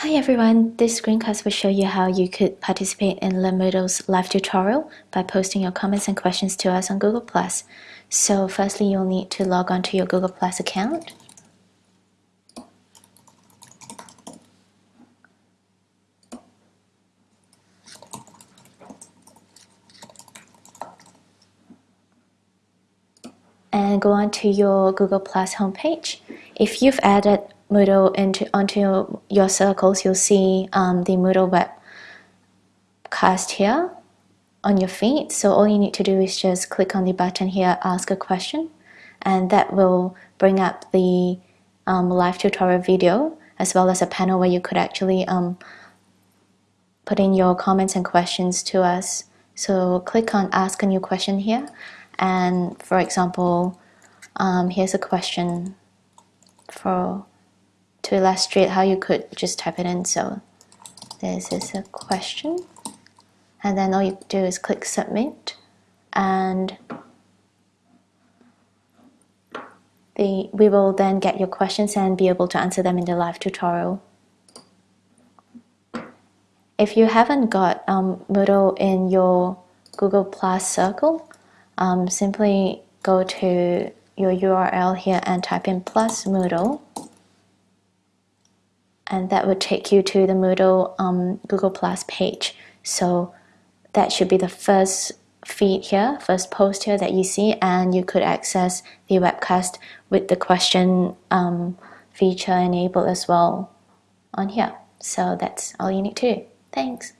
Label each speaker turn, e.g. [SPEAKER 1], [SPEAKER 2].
[SPEAKER 1] Hi everyone, this screencast will show you how you could participate in Learnmoodle's live tutorial by posting your comments and questions to us on Google+. So firstly, you'll need to log on to your Google Plus account. And go on to your Google Plus homepage. If you've added Moodle into onto your circles, you'll see um, the Moodle webcast here on your feed. So all you need to do is just click on the button here, ask a question, and that will bring up the um, live tutorial video as well as a panel where you could actually um, put in your comments and questions to us. So click on ask a new question here. And for example, um, here's a question for to illustrate how you could just type it in. So this is a question. And then all you do is click submit and the, we will then get your questions and be able to answer them in the live tutorial. If you haven't got um, Moodle in your Google Plus circle, um, simply go to your URL here and type in plus Moodle and that would take you to the Moodle um, Google Plus page. So that should be the first feed here, first post here that you see, and you could access the webcast with the question um, feature enabled as well on here. So that's all you need to do. Thanks.